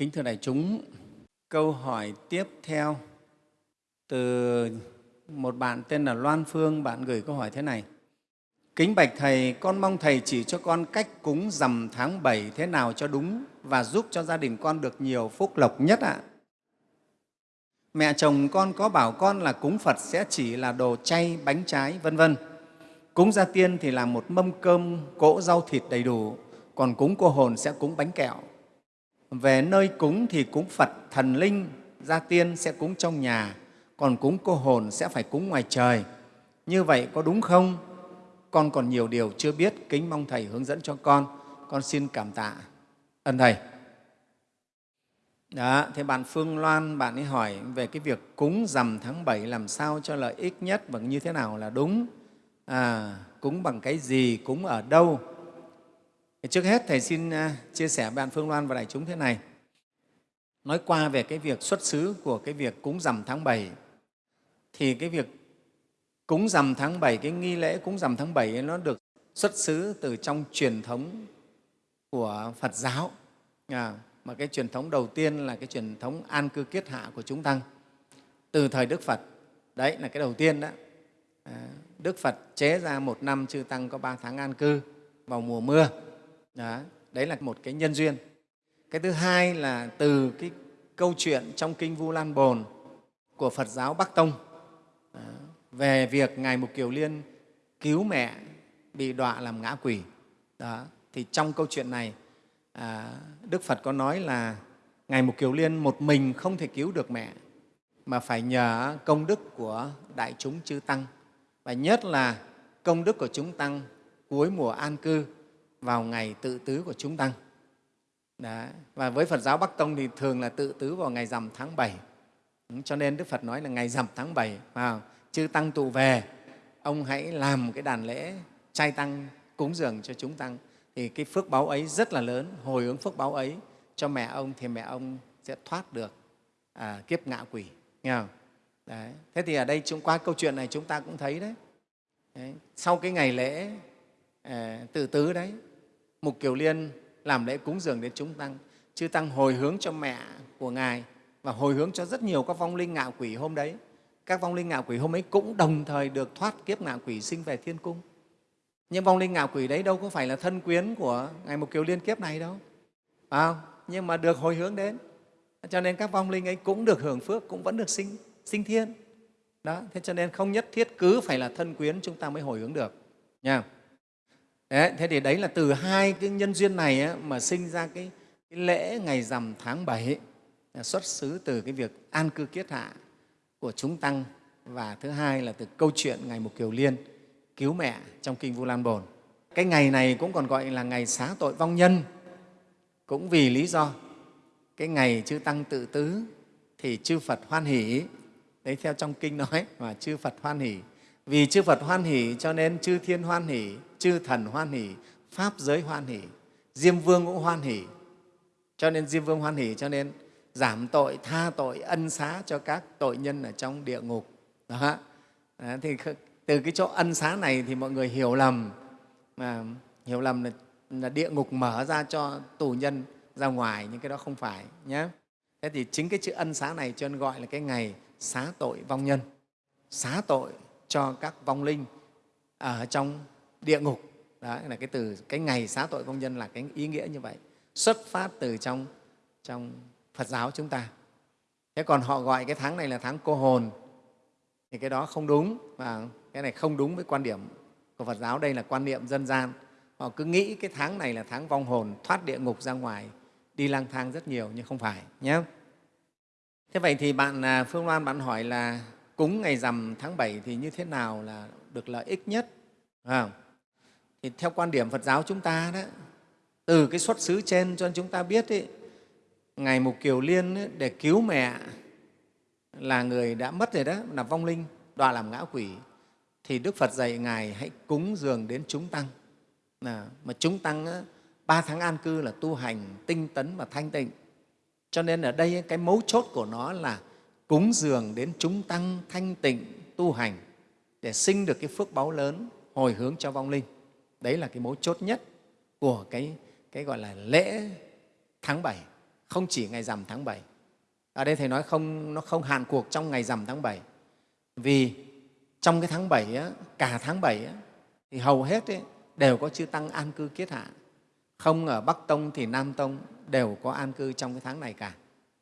Kính thưa đại chúng, câu hỏi tiếp theo từ một bạn tên là Loan Phương, bạn gửi câu hỏi thế này. Kính bạch Thầy, con mong Thầy chỉ cho con cách cúng rằm tháng 7 thế nào cho đúng và giúp cho gia đình con được nhiều phúc lộc nhất ạ. Mẹ chồng con có bảo con là cúng Phật sẽ chỉ là đồ chay, bánh trái, vân vân. Cúng gia tiên thì là một mâm cơm, cỗ rau thịt đầy đủ, còn cúng cô hồn sẽ cúng bánh kẹo. Về nơi cúng thì cúng Phật, thần linh, gia tiên sẽ cúng trong nhà, còn cúng cô hồn sẽ phải cúng ngoài trời. Như vậy có đúng không? Con còn nhiều điều chưa biết, kính mong Thầy hướng dẫn cho con. Con xin cảm tạ ân Thầy. Đó, thế bạn Phương Loan, bạn ấy hỏi về cái việc cúng rằm tháng 7 làm sao cho lợi ích nhất và như thế nào là đúng. À, cúng bằng cái gì, cúng ở đâu. Trước hết, Thầy xin à, chia sẻ với bạn Phương Loan và đại chúng thế này. Nói qua về cái việc xuất xứ của cái việc cúng rằm tháng 7 thì cái việc cúng rằm tháng 7, cái nghi lễ cúng rằm tháng 7 ấy, nó được xuất xứ từ trong truyền thống của Phật giáo. À, mà cái truyền thống đầu tiên là cái truyền thống an cư kiết hạ của chúng tăng từ thời Đức Phật. Đấy là cái đầu tiên đó. À, Đức Phật chế ra một năm chư tăng có ba tháng an cư vào mùa mưa. Đó, đấy là một cái nhân duyên. Cái thứ hai là từ cái câu chuyện trong Kinh Vu Lan Bồn của Phật giáo Bắc Tông đó, về việc Ngài Mục Kiều Liên cứu mẹ bị đọa làm ngã quỷ. Đó, thì trong câu chuyện này, à, Đức Phật có nói là Ngài Mục Kiều Liên một mình không thể cứu được mẹ, mà phải nhờ công đức của đại chúng chư Tăng, và nhất là công đức của chúng Tăng cuối mùa an cư vào ngày tự tứ của chúng Tăng. Đó. Và với Phật giáo Bắc Tông thì thường là tự tứ vào ngày rằm tháng 7. Ừ, cho nên Đức Phật nói là ngày rằm tháng 7, vào chư Tăng tụ về, ông hãy làm cái đàn lễ trai tăng cúng dường cho chúng Tăng. Thì cái phước báo ấy rất là lớn, hồi hướng phước báo ấy cho mẹ ông thì mẹ ông sẽ thoát được à, kiếp ngạ quỷ. Nghe không? Đấy. Thế thì ở đây chúng qua câu chuyện này chúng ta cũng thấy đấy. đấy. Sau cái ngày lễ à, tự tứ đấy, Mục Kiều Liên làm lễ cúng dường đến chúng Tăng. Chư Tăng hồi hướng cho mẹ của Ngài và hồi hướng cho rất nhiều các vong linh ngạo quỷ hôm đấy. Các vong linh ngạo quỷ hôm ấy cũng đồng thời được thoát kiếp ngạo quỷ sinh về thiên cung. Nhưng vong linh ngạo quỷ đấy đâu có phải là thân quyến của Ngài Mục Kiều Liên kiếp này đâu. Phải không? Nhưng mà được hồi hướng đến. Cho nên các vong linh ấy cũng được hưởng phước, cũng vẫn được sinh, sinh thiên. Đó, thế cho nên không nhất thiết cứ phải là thân quyến chúng ta mới hồi hướng được. Nha. Đấy, thế thì đấy là từ hai cái nhân duyên này ấy, mà sinh ra cái, cái lễ ngày rằm tháng 7 ấy, xuất xứ từ cái việc an cư kiết hạ của chúng tăng và thứ hai là từ câu chuyện ngày Mục Kiều Liên cứu mẹ trong Kinh Vu Lan Bồn. Cái ngày này cũng còn gọi là ngày xá tội vong nhân, cũng vì lý do cái ngày chư Tăng tự tứ thì chư Phật hoan hỷ, đấy theo trong Kinh nói mà chư Phật hoan hỷ. Vì chư Phật hoan hỷ cho nên chư Thiên hoan hỷ, chư Thần hoan hỷ, Pháp giới hoan hỷ, Diêm Vương cũng hoan hỷ. Cho nên Diêm Vương hoan hỷ cho nên giảm tội, tha tội, ân xá cho các tội nhân ở trong địa ngục. Đó. Đó, thì từ cái chỗ ân xá này thì mọi người hiểu lầm mà hiểu lầm là, là địa ngục mở ra cho tù nhân ra ngoài nhưng cái đó không phải nhé thế thì chính cái chữ ân xá này cho nên gọi là cái ngày xá tội vong nhân xá tội cho các vong linh ở trong địa ngục. Đó là cái từ cái ngày xá tội công nhân là cái ý nghĩa như vậy xuất phát từ trong trong Phật giáo chúng ta. Thế còn họ gọi cái tháng này là tháng cô hồn thì cái đó không đúng và cái này không đúng với quan điểm của Phật giáo. Đây là quan niệm dân gian. Họ cứ nghĩ cái tháng này là tháng vong hồn thoát địa ngục ra ngoài đi lang thang rất nhiều nhưng không phải nhé. Thế vậy thì bạn à, Phương Loan bạn hỏi là cúng ngày rằm tháng 7 thì như thế nào là được lợi ích nhất? À, thì theo quan điểm Phật giáo chúng ta đó từ cái xuất xứ trên cho chúng ta biết ấy, ngày Mục Kiều Liên ấy, để cứu mẹ là người đã mất rồi đó là vong linh đọa làm ngã quỷ thì Đức Phật dạy Ngài hãy cúng dường đến chúng tăng. À, mà chúng tăng á, ba tháng an cư là tu hành tinh tấn và thanh tịnh. Cho nên ở đây cái mấu chốt của nó là cúng dường đến chúng tăng thanh tịnh tu hành để sinh được cái phước báu lớn hồi hướng cho vong linh. Đấy là cái mấu chốt nhất của cái, cái gọi là lễ tháng 7 không chỉ ngày rằm tháng 7. Ở đây Thầy nói không, nó không hạn cuộc trong ngày rằm tháng 7. Vì trong cái tháng 7, á, cả tháng 7 á, thì hầu hết ấy, đều có chư Tăng an cư kiết hạ. Không ở Bắc Tông thì Nam Tông đều có an cư trong cái tháng này cả.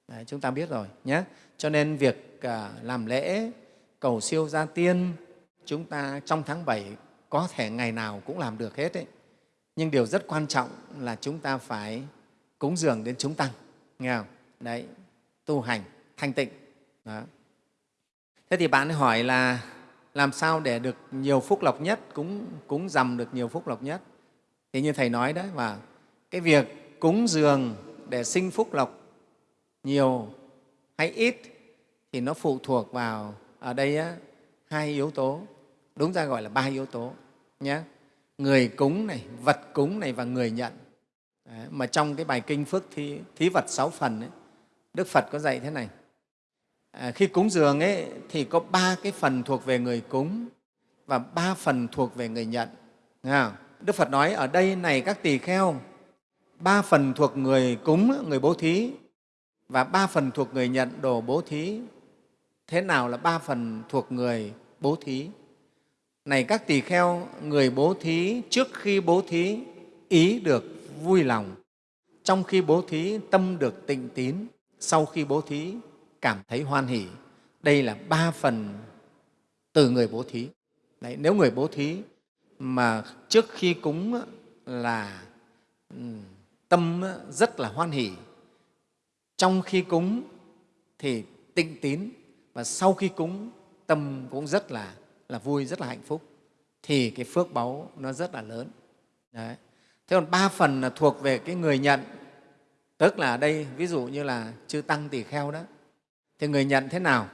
Đấy, chúng ta biết rồi nhé. Cho nên việc à, làm lễ, cầu siêu gia tiên, chúng ta trong tháng 7 có thể ngày nào cũng làm được hết ấy. Nhưng điều rất quan trọng là chúng ta phải cúng dường đến chúng tăng, nghe không? Đấy, tu hành, thanh tịnh. Đó. Thế thì bạn hỏi là làm sao để được nhiều phúc lộc nhất, cúng, cúng dầm được nhiều phúc lộc nhất? Thì như Thầy nói đấy, và cái việc cúng dường để sinh phúc lộc nhiều hay ít thì nó phụ thuộc vào ở đây á, hai yếu tố, đúng ra gọi là ba yếu tố nhé. Người cúng này, vật cúng này và người nhận. Đấy, mà trong cái bài kinh Phước Thí, thí vật sáu phần ấy, Đức Phật có dạy thế này. À, khi cúng dường ấy, thì có ba cái phần thuộc về người cúng và ba phần thuộc về người nhận. Đức Phật nói ở đây này các tỳ kheo, ba phần thuộc người cúng, người bố thí và ba phần thuộc người nhận đồ bố thí. Thế nào là ba phần thuộc người bố thí? Này các tỳ kheo, người bố thí trước khi bố thí ý được vui lòng, trong khi bố thí tâm được tịnh tín, sau khi bố thí cảm thấy hoan hỷ. Đây là ba phần từ người bố thí. Đấy, nếu người bố thí mà trước khi cúng là tâm rất là hoan hỷ, trong khi cúng thì tịnh tín và sau khi cúng tâm cũng rất là, là vui, rất là hạnh phúc thì cái phước báu nó rất là lớn. Đấy. Thế còn ba phần là thuộc về cái người nhận, tức là ở đây ví dụ như là chư tăng tỳ kheo đó, thì người nhận thế nào?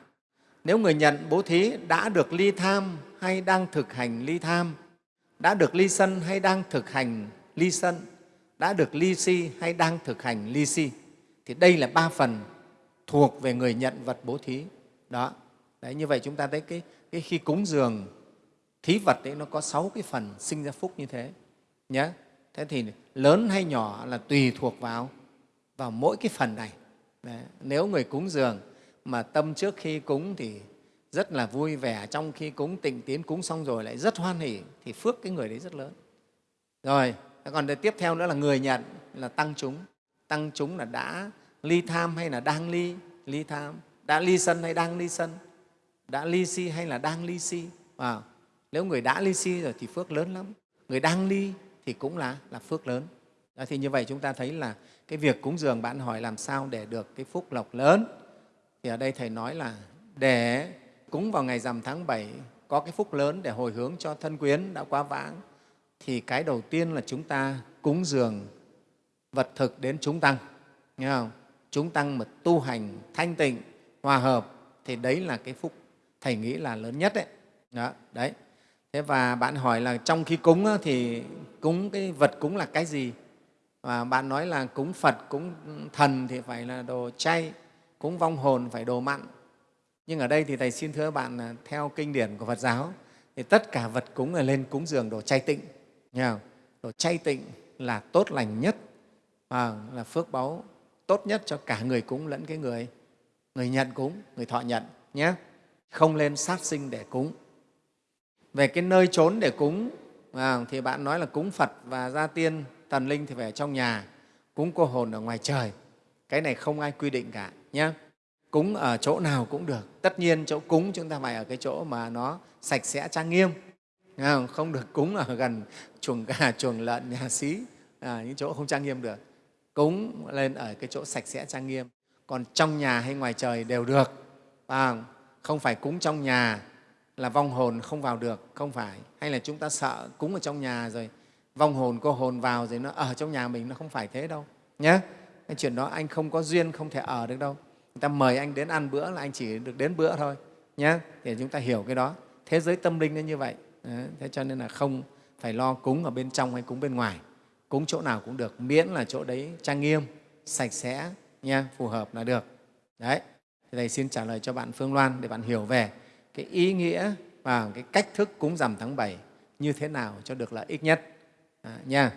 Nếu người nhận bố thí đã được ly tham hay đang thực hành ly tham, đã được ly sân hay đang thực hành ly sân, đã được ly si hay đang thực hành ly si, thì đây là ba phần thuộc về người nhận vật bố thí. Đó. Đấy, như vậy chúng ta thấy cái, cái khi cúng dường, thí vật ấy, nó có sáu cái phần sinh ra phúc như thế nhé thế thì lớn hay nhỏ là tùy thuộc vào vào mỗi cái phần này. Đấy. nếu người cúng dường mà tâm trước khi cúng thì rất là vui vẻ, trong khi cúng tịnh tiến, cúng xong rồi lại rất hoan hỉ thì phước cái người đấy rất lớn. Rồi còn tiếp theo nữa là người nhận, là tăng chúng. Tăng chúng là đã ly tham hay là đang ly ly tham, đã ly sân hay đang ly sân? Đã ly si hay là đang ly si? À, nếu người đã ly si rồi thì phước lớn lắm. Người đang ly thì cũng là, là phước lớn. À, thì như vậy chúng ta thấy là cái việc cúng dường bạn hỏi làm sao để được cái phúc lộc lớn. Thì ở đây thầy nói là để cúng vào ngày rằm tháng 7 có cái phúc lớn để hồi hướng cho thân quyến đã quá vãng thì cái đầu tiên là chúng ta cúng dường vật thực đến chúng tăng. Nghe không? Chúng tăng mà tu hành thanh tịnh hòa hợp thì đấy là cái phúc thầy nghĩ là lớn nhất đấy đó đấy. Thế và bạn hỏi là trong khi cúng thì cúng cái vật cúng là cái gì? Và bạn nói là cúng phật cúng thần thì phải là đồ chay cúng vong hồn phải đồ mặn. Nhưng ở đây thì thầy xin thưa bạn là theo kinh điển của phật giáo thì tất cả vật cúng là lên cúng dường đồ chay tịnh. Nghe không? đồ chay tịnh là tốt lành nhất à, là phước báu tốt nhất cho cả người cúng lẫn cái người người nhận cúng người thọ nhận nhé không lên sát sinh để cúng. Về cái nơi trốn để cúng à, thì bạn nói là cúng phật và gia tiên thần linh thì phải ở trong nhà cúng cô hồn ở ngoài trời. Cái này không ai quy định cả nhé cúng ở chỗ nào cũng được. Tất nhiên chỗ cúng chúng ta phải ở cái chỗ mà nó sạch sẽ trang nghiêm. À, không được cúng ở gần chuồng gà chuồng lợn nhà xí à, những chỗ không trang nghiêm được. Cúng lên ở cái chỗ sạch sẽ trang nghiêm. Còn trong nhà hay ngoài trời đều được. À, không phải cúng trong nhà là vong hồn không vào được không phải. Hay là chúng ta sợ cúng ở trong nhà rồi vong hồn cô hồn vào rồi nó ở trong nhà mình nó không phải thế đâu nhé cái chuyện đó anh không có duyên không thể ở được đâu. Người ta mời anh đến ăn bữa là anh chỉ được đến bữa thôi nhé để chúng ta hiểu cái đó. Thế giới tâm linh nó như vậy. Đấy, thế cho nên là không phải lo cúng ở bên trong hay cúng bên ngoài. Cúng chỗ nào cũng được miễn là chỗ đấy trang nghiêm sạch sẽ nha phù hợp là được. Đấy thì thầy xin trả lời cho bạn phương loan để bạn hiểu về cái ý nghĩa và cái cách thức cúng rằm tháng 7 như thế nào cho được lợi ích nhất. À, nha.